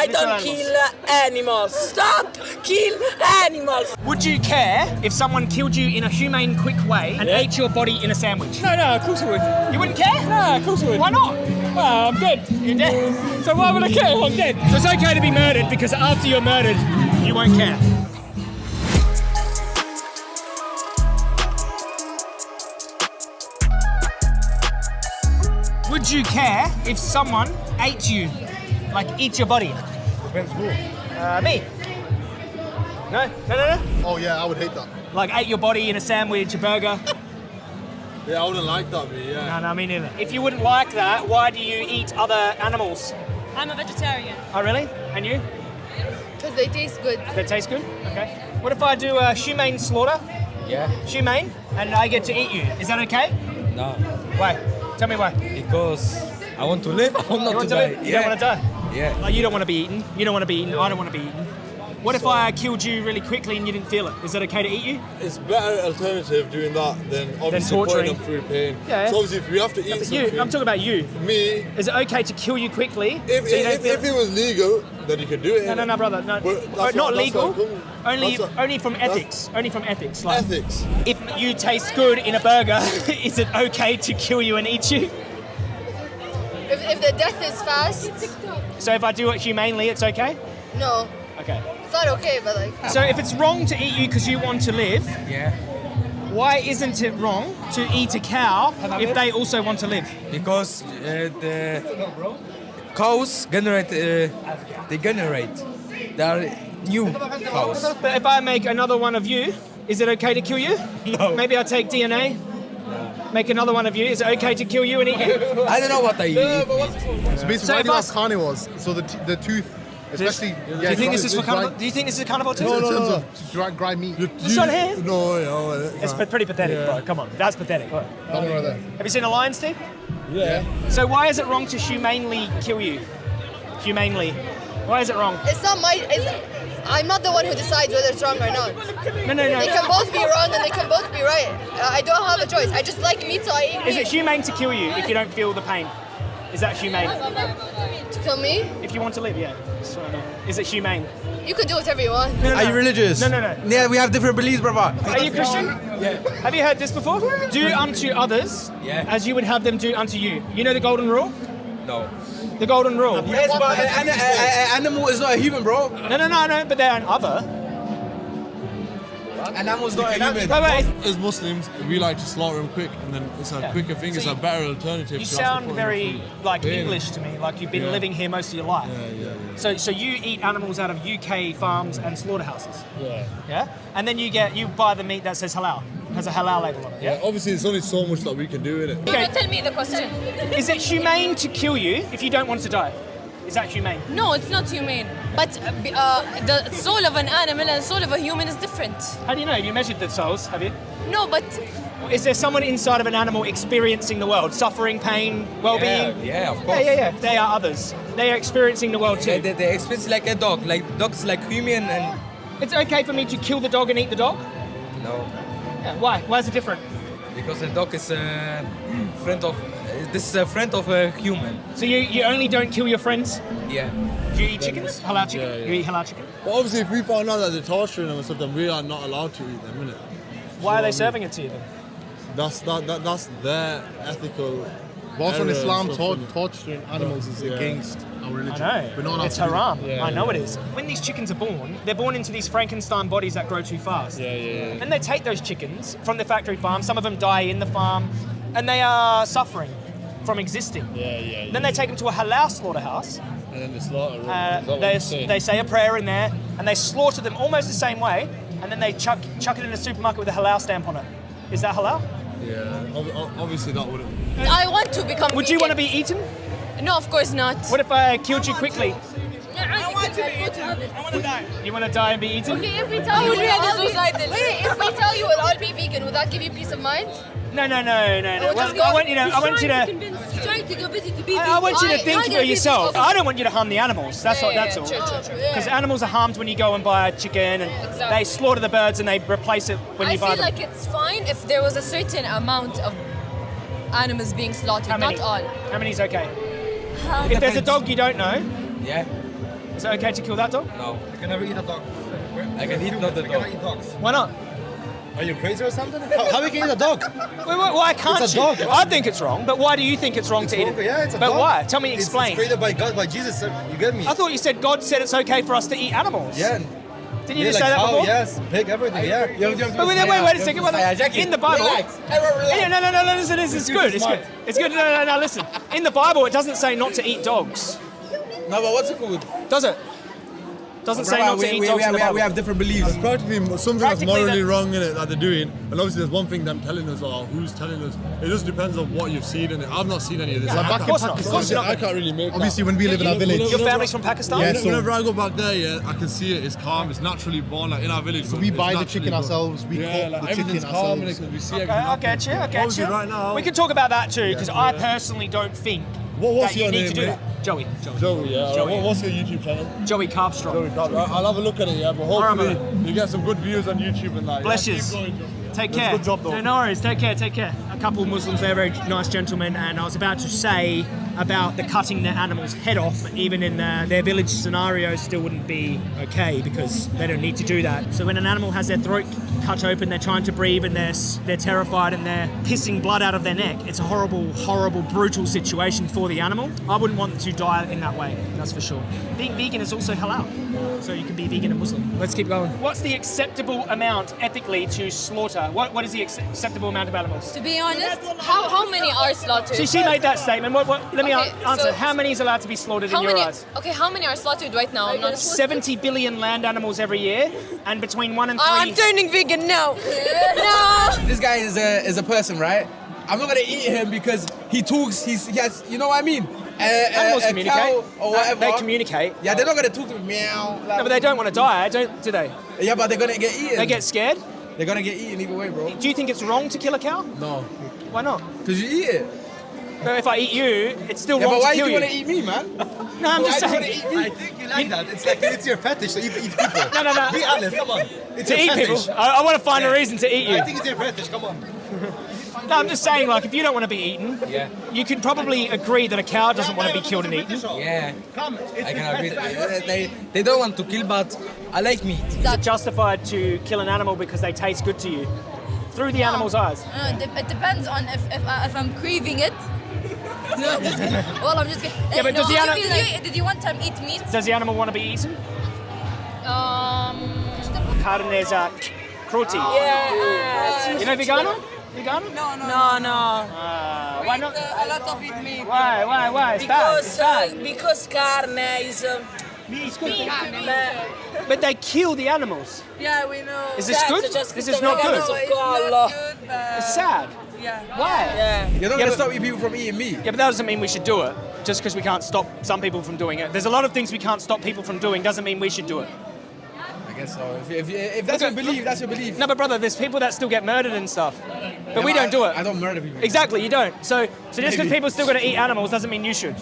I don't kill animals. Stop kill animals. Would you care if someone killed you in a humane, quick way and ate your body in a sandwich? No, no, of course I would. You wouldn't care? No, of course I would. Why not? Well, I'm dead. You're dead. So why would I care if I'm dead? So it's okay to be murdered because after you're murdered, you won't care. Would you care if someone ate you, like eat your body? Depends who. Uh, me. No, no, no, no. Oh yeah, I would hate that. Like ate your body in a sandwich, a burger. Yeah, I wouldn't like that, but yeah. No, no, me neither. If you wouldn't like that, why do you eat other animals? I'm a vegetarian. Oh, really? And you? Because they taste good. They taste good? Okay. What if I do a humane slaughter? Yeah. Humane? And I get to eat you. Is that okay? No. Why? Tell me why. Because I want to live. I want not You want to, to die. live? You yeah. don't want to die? Yeah. Like, you don't want to be eaten. You don't want to be eaten. I don't want to be eaten. What if I killed you really quickly and you didn't feel it? Is that okay to eat you? It's better alternative doing that than obviously torturing. putting them through pain. Yeah. So obviously if we have to eat But something, you, I'm talking about you. me, Is it okay to kill you quickly? if, so you don't if, if it was legal, then you could do it. No, no, no, brother. No, But that's what- not legal. what I'm coming- Only, that's what- only from ethics. Only from ethics. Like, Ethics. if you taste good in a burger, is it okay to kill you and eat you? If, if the death is fast, So if I do it humanely, it's okay. no. Okay. It's not okay, but like. So if it's wrong to eat you because you want to live, Yeah. why isn't it wrong to eat a cow if they also want to live? Because uh, the cows generate. Uh, they generate. They are new cows. But if I make another one of you, is it okay to kill you? No. Maybe I'll take DNA, make another one of you. Is it okay to kill you and eat you? I don't know what they eat. So basically, So I if think I- carnivores. So the, t- the tooth, especially. do you think this is for carnival? Do you think this is a carnival too? No, in terms of dry, dry meat. This one here? No, no. It's pa- oh, pretty pathetic, bro. Come on, that's pathetic. Look. That one right there. Have you seen a lion, Steve? Yeah. So why is it wrong to humanely kill you? Humanely. Why is it wrong? It's not my. It's, I'm not the one who decides whether it's wrong or not. No, no, no. They can both be wrong and they can both be right. Uh, I don't have a choice. I just like meat, so I eat Is meat. it humane to kill you if you don't feel the pain? Is that humane? to kill me? If you want to live, yeah. Just wanna know. Is it humane? You can do whatever you want. No, no, Are you religious? No, no, no. Yeah, we have different beliefs, brother. Are you Christian? Yeah. Have you heard this before? Do unto others Yeah. as you would have them do unto you. You know the golden rule? No. The golden rule. Yes, but an, an, an animal is not a human, bro. No, no, no, no, but they're an other. An animal's not a human. Wait, wait. As Muslims, we like to slaughter them quick, and then it's a Yeah. quicker thing. It's So a better alternative. You to actually sound very like Yeah. English to me, like you've been Yeah. living here most of your life. Yeah, yeah, yeah. So, so you eat animals out of UK farms and slaughterhouses, Yeah. yeah? And then you get you buy the meat that says halal, has a halal label on it, Yeah, yeah? obviously, there's only so much that we can do in it. Okay. Tell me the question. Is it humane to kill you if you don't want to die? Is that humane? No, it's not humane. But uh, uh, the soul of an animal and the soul of a human is different. How do you know? Have you measured the souls? Have you? No, but Is there someone inside of an animal experiencing the world, suffering, pain, well-being? Yeah, yeah, of Yeah, course. yeah, yeah. They are others. They are experiencing the world They, too. they, they experience like a dog. Like dogs, like human, and It's okay for me to kill the dog and eat the dog. no, Yeah, why? Why is it different? because a dog is a friend of. This is a friend of a human. So you, you only don't kill your friends? Yeah. Do you eat chickens? Halal chicken? Yeah, yeah. You eat halal chicken? But obviously, if we found out that they're torturing them and stuff, then we are not allowed to eat them, innit? Why are they serving it to you then? That's that, that that's their ethical. But also in error and Islam, tor- torturing animals is Yeah. against our religion. I religion. know. We're not allowed it's to that. haram. Yeah, I know yeah. it is. When these chickens are born, they're born into these Frankenstein bodies that grow too fast. Yeah, yeah, yeah. Then they take those chickens from the factory farm. Some of them die in the farm, and they are suffering from existing. Yeah, yeah. yeah. Then they take them to a halal slaughterhouse. and then they slaughter. them. Uh, Is that what they, they say a prayer in there, and they slaughter them almost the same way, and then they chuck chuck it in a supermarket with a halal stamp on it. Is that halal? Yeah, ob- ob- obviously that wouldn't. I want to become. Would you want to be eaten? No, of course not. What if I killed you quickly? I want to be eaten. I want to die. You want to die and be eaten? Okay, if we tell you, we'll all be, wait, if we tell you we'll all be vegan, would that give you peace of mind? No, no, no, no, no. Oh, Well, I want you to. I want you to. trying to go busy to be I, I want you to think for yourself. I don't want you to harm the animals. That's all. That's all. True, true, true. Because animals are harmed when you go and buy a chicken, and Exactly. they slaughter the birds and they replace it when I you buy I feel them. like it's fine if there was a certain amount of animals being slaughtered, How many? not all. How many is okay? If there's a dog you don't know, Yeah. Is it okay to kill that dog? No. You can never eat a dog. I can eat not the You cannot dog. eat dogs. Why not? Are you crazy or something? How, how we can eat a dog? Why, why, why can't It's a you? dog. I think it's wrong, but why do you think it's wrong It's to eat it? Yeah, it's a but dog. why? Tell me, explain. It's created by God, by Jesus. You get me? I thought you said God said it's okay for us to eat animals. Yeah. Didn't you yeah, just like say that cow, before? Yes, pig, everything. Yeah. You have, you have But wait, wait, wait, wait a second. Wait, in the Bible, relax. Yeah, no, no, no, no, listen, this is good. It's good. It's good. No, no, no, listen. In the Bible, it doesn't say not to eat dogs, No, but what's it called? does it? Doesn't say Brother, not to we, eat we, dogs we, in we, Bible. we have different beliefs. It's practically something that's morally wrong in it that they're doing. And obviously, there's one thing them telling us or who's telling us. It just depends on what you've seen in it. I've not seen any of this. Yeah, I of can't- course. Of course not. I can't really make. Obviously, that. when we live in our village. Your family's from Pakistan? Yeah, Whenever- so- whenever I go back there, yeah, I can see it. It's calm. It's naturally born, like in our village. So we buy the chicken born. ourselves, we yeah, cook like, the everything's chicken calm in it ourselves. 'cause we see Okay, everything I get you, I happen. get you. right now, we can talk about that too, because I personally don't think What- what's you your need name, to do mate? that. Joey, Joey. Joey, yeah. Joey. What- What's your YouTube channel? Joey Carbstrong. Joey Carter. I'll have a look at it, yeah. But hopefully, you get some good views on YouTube and that. Bless yeah. yous. Keep going, Joey. Take care. Good job, though. No, no worries. Take care. Take care. A couple of Muslims, they're very nice gentlemen, and I was about to say about the cutting the animal's head off, even in uh, their village scenario, still wouldn't be okay because they don't need to do that. So when an animal has their throat cut open, they're trying to breathe, and they're they're terrified, and they're pissing blood out of their neck. It's a horrible, horrible, brutal situation for the animal. I wouldn't want to die in that way. That's for sure. Being vegan is also halal, so you can be vegan and Muslim. Let's keep going. What's the acceptable amount ethically to slaughter? What what is the ac- acceptable amount of animals? To be honest, how, how many are slaughtered? See, she made that statement. What, what, let me Okay, answer. so- how many is allowed to be slaughtered in your many? eyes? Okay, how many are slaughtered right now? I'm not. 70 billion land animals every year, and between one and Oh, three. I'm turning vegan now. no. This guy is a is a person, right? I'm not gonna eat him because he talks. He's he has. You know what I mean? A, a- Animals a communicate. cow or whatever. They communicate. Yeah, they're not gonna talk to me. Meow. Like, No, but they don't want to die, eh? don't do they? Yeah, but they're gonna get eaten. They get scared. They're gonna get eaten either way, bro. Do you think it's wrong to kill a cow? No, Why not? because you eat it. No, if I eat you, it's still Yeah, wrong but why to do kill you you. wanna eat me, man? No, I'm just Why do you saying. wanna eat me? I think you like that. It's like it's your fetish to eat, eat people. No, no, no. Be honest, come on. It's To your eat fetish. people. I, I want to find a reason to eat you. I think it's your fetish. Come on. No, I'm just saying, like, if you don't want to be eaten, Yeah. you can probably agree that a cow doesn't want to be killed and eaten. Yeah. Come. It's I can agree. They, they, they don't want to kill, but I like meat. Is it justified to kill an animal because they taste good to you? Through the animal's eyes. Uh, it depends on if, if, uh, if I'm craving it. Well, I'm just kidding. Yeah, but no, does the did, ani- you, did, you, did you one time eat meat? Does the animal want to be eaten? Um, Carnes uh, cruelty. Yeah. You know vegano? Vegano? No, no. No, Uh, why not? a lot of eat meat. Why? Why? Why? It's bad. It's Because, uh, bad. because carne is. Uh, But they kill the animals. yeah, we know. Is this good? This is not good. It's sad. Yeah. Why? Yeah. You're not Yeah, gonna but- stop people from eating meat. Yeah, but that doesn't mean we should do it. Just because we can't stop some people from doing it. There's a lot of things we can't stop people from doing. Doesn't mean we should do it. I guess so. If, if, if that's your Look at- belief, that's your belief. No, but brother, there's people that still get murdered and stuff. But we don't do it. I don't murder people. Exactly, you don't. So, so just because Maybe. people still going to eat animals doesn't mean you should.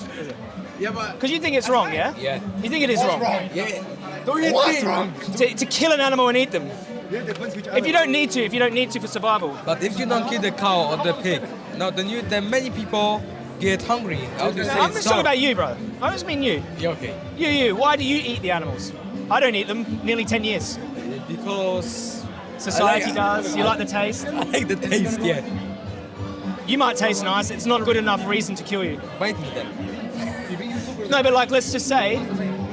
Yeah, but Because you think it's wrong, yeah? Yeah. You think it is wrong. yeah. Don't you What's think? wrong? To, to kill an animal and eat them. Yeah, depends which If you don't need to, if you don't need to for survival. But if you don't kill the cow or the pig, no, then you then many people get hungry. How do you say I'm just talking about you, bro. I just mean you. Yeah, okay. You, you. Why do you eat the animals? I don't eat them. Nearly 10 years. Because Society like- does. You like the taste. I like the taste. Yeah. You might taste nice. It's not a good enough reason to kill you. Bite me then. No, but like, let's just say,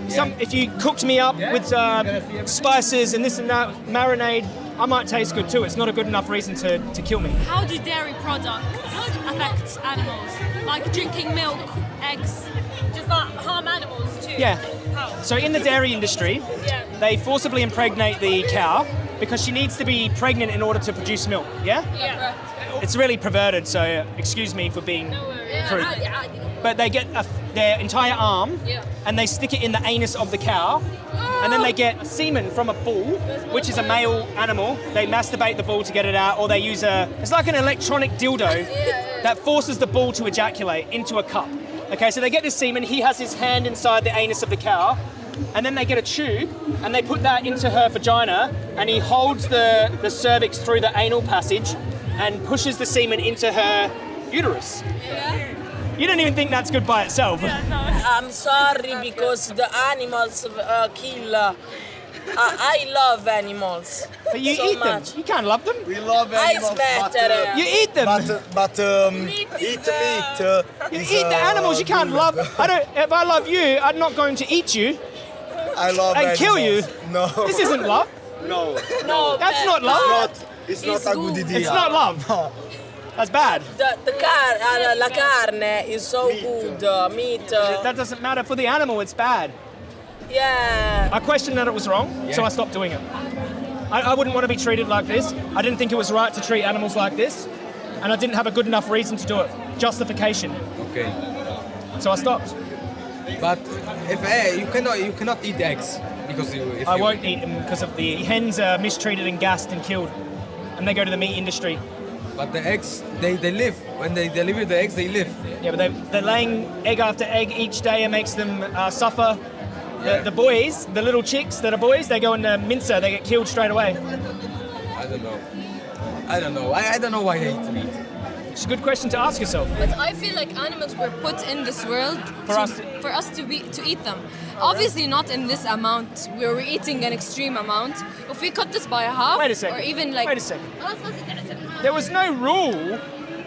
some if you cooked me up with uh, spices and this and that marinade, I might taste good too. It's not a good enough reason to, to kill me. How do dairy products affect animals? Like drinking milk, eggs, does that harm animals too? Yeah. How? So in the dairy industry, Yeah. they forcibly impregnate the cow because she needs to be pregnant in order to produce milk. Yeah. Yeah. It's really perverted. So excuse me for being no crude. But they get a, their entire arm Yeah. and they stick it in the anus of the cow, and then they oh! get semen from a bull, which is a male animal. They masturbate the bull to get it out, or they use a. It's like an electronic dildo that forces the bull to ejaculate into a cup. Okay, so they get this semen. He has his hand inside the anus of the cow, and then they get a tube and they put that into her vagina, and he holds the the cervix through the anal passage, and pushes the semen into her uterus. You don't even think that's good by itself. Yeah, no. I'm sorry because the animals uh, kill. Uh, I, I love animals. But you so eat much. them. You can't love them. We love Ice animals, better. but, uh, You eat them. but, uh, but um, Meat eat uh, meat. Uh, you is, eat the uh, animals. You can't love. I don't. If I love you, I'm not going to eat you. I love and kill you. No. This isn't love. No. No, That's not love. Not, it's not a good good. idea. It's not love. That's bad. The, the car, uh, la carne is so good. Uh, meat. Uh, That doesn't matter for the animal. It's bad. yeah. I questioned that it was wrong, so I stopped doing it. I, I wouldn't want to be treated like this. I didn't think it was right to treat animals like this, and I didn't have a good enough reason to do it. Justification. Okay. So I stopped. But if eh, you cannot you cannot eat eggs because you, if I you, won't eat them because of the hens are mistreated and gassed and killed, and they go to the meat industry. But the eggs they, they live when they deliver the eggs they live. Yeah, but they, they're laying egg after egg each day and makes them uh, suffer. The, the boys, the little chicks that are boys, they go in the mincer, they get killed straight away. I don't know. I don't know. I, I don't know why they eat meat. It's a good question to ask yourself. But I feel like animals were put in this world For to, us to- for us to be to eat them. Obviously not in this amount. We were eating an extreme amount. If we cut this by half, Wait a second. or even like Wait a second. There was no rule.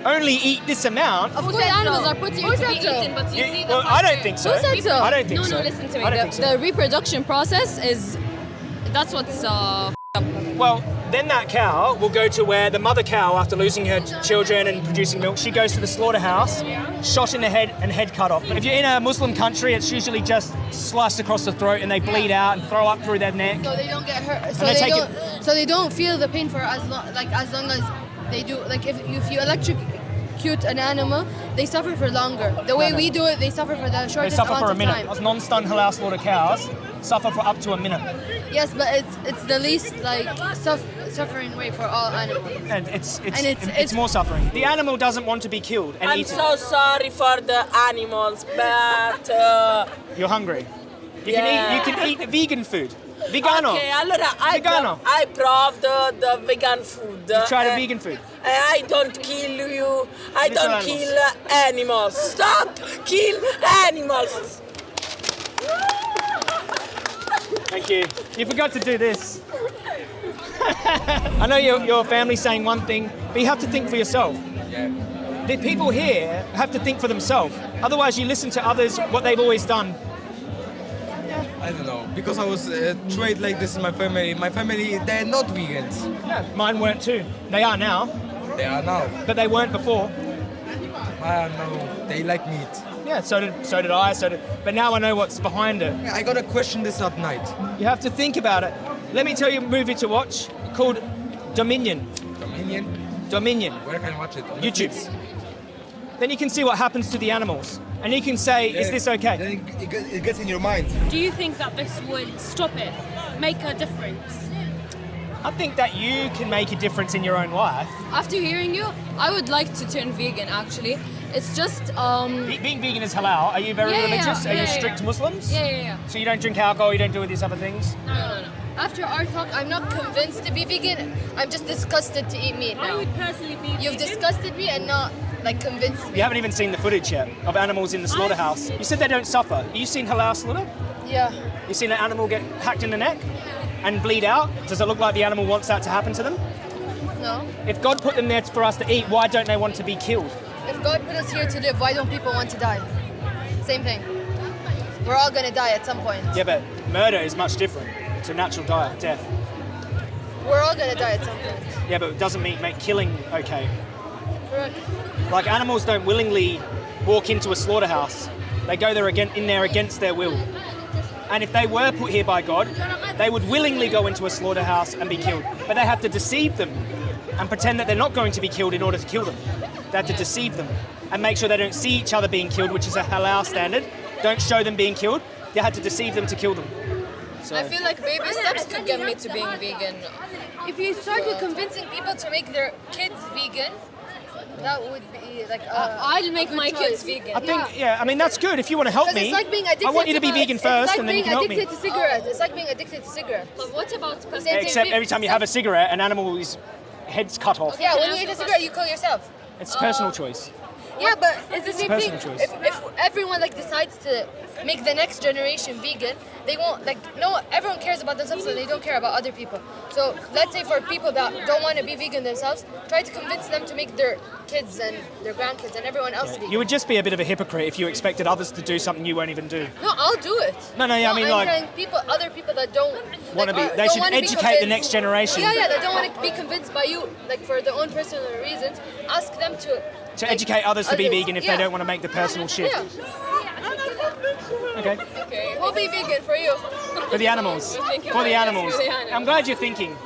Only eat this amount. Of course, animals so? are put here Who to be so? eaten, but you You- see them well, I don't think so. Who said so? I don't think no, so. no, listen to me. The, so. the reproduction process is that's what's uh. Well, then that cow will go to where the mother cow, after losing her children and producing milk, she goes to the slaughterhouse, shot in the head and head cut off. But if you're in a Muslim country, it's usually just sliced across the throat and they bleed out and throw up through their neck. So they don't get hurt. So they they, don't. So they don't feel the pain for as long, like as long as they do. Like if if you electrocute an animal, they suffer for longer. The way we do it, they suffer for the short time. They suffer amount for a of minute. time. Those non-stun halal slaughter cows suffer for up to a minute. Yes, but it's it's the least like suff- suffering way for all animals. And it's it's, And it's, it's- it's- more suffering. The animal doesn't want to be killed and I'm eaten. so sorry for the animals, but uh, You're hungry. You Yeah. can eat you can eat vegan food. Vegano. okay. Allora, I Vegano. pro- I proved the, the vegan food. You try the Uh, vegan food. And I don't kill you. I Little don't animals. kill animals. Stop kill animals. Thank you. You forgot to do this. I know your, your family's saying one thing, but you have to think for yourself. Yeah. The people here have to think for themselves. Otherwise, you listen to others, what they've always done. I don't know because I was uh, trained like this in my family. My family they're not vegans. Yeah, mine weren't too. They are now, They are now. but they weren't before. I don't know. They like meat. Yeah, so did so did I. So did, but now I know what's behind it. I gotta question this at night. You have to think about it. Let me tell you a movie to watch called Dominion. Dominion. Dominion. Where can I watch it? On YouTube. Netflix? Then you can see what happens to the animals, and you can say, "Is this okay?" Then it, it, get- it gets in your mind. Do you think that this would stop it? Make a difference? I think that you can make a difference in your own life. After hearing you, I would like to turn vegan. Actually, it's just um. Be- Being vegan is halal. Are you very Yeah, yeah, religious? yeah, Are you strict yeah. Muslims? Yeah, yeah, yeah. So you don't drink alcohol, you don't do all these other things? No, no, no. After our talk, I'm not convinced to be vegan. I'm just disgusted to eat meat now. I would personally be. You've vegan. disgusted me and not like convinced me. You haven't even seen the footage yet of animals in the slaughterhouse. You said they don't suffer. You seen halal slaughter? Yeah. You seen an animal get hacked in the neck and bleed out? Does it look like the animal wants that to happen to them? No. If God put them there for us to eat, why don't they want to be killed? If God put us here to live, why don't people want to die? Same thing. We're all gonna die at some point. Yeah, but murder is much different. It's a natural die, death. We're all gonna die at some point. Yeah, but it doesn't mean make killing okay. Correct. Like animals don't willingly walk into a slaughterhouse. They go there again in there against their will. And if they were put here by God, they would willingly go into a slaughterhouse and be killed. But they have to deceive them and pretend that they're not going to be killed in order to kill them. They have to deceive them and make sure they don't see each other being killed, which is a halal standard. Don't show them being killed. They had to deceive them to kill them. So I feel like baby steps could get me to being vegan. If you start with convincing people to make their kids vegan, that would be like i'll make my choice. kids vegan. I think, yeah, I mean that's good. If you want to help Because me, it's like being addicted I want you to be to vegan it's first, like and then you being can help me. addicted to cigarettes. It's like being addicted to cigarettes. But what about Same. Except every time you have a cigarette, an animal's head's cut off. Yeah, when you eat a cigarette, you kill yourself. It's personal choice. Yeah, but it's the same thing. If, if everyone like decides to make the next generation vegan, they won't like no. Everyone cares about themselves, so they don't care about other people. So let's say for people that don't want to be vegan themselves, try to convince them to make their kids and their grandkids and everyone else vegan. You would just be a bit of a hypocrite if you expected others to do something you won't even do. no, I'll do it. No, no, yeah, I mean, I'm like- people, other people that don't Wanna like, be- uh, they don't should educate the next generation. Yeah, yeah, they don't want to be convinced by you, like for their own personal reasons. Ask them to To educate others to be vegan if yeah. they don't want to make the personal shift. Yeah. Okay. Okay, we'll be vegan for you. For the animals. Thank you For the very much. animals. For the animals. I'm glad you're thinking.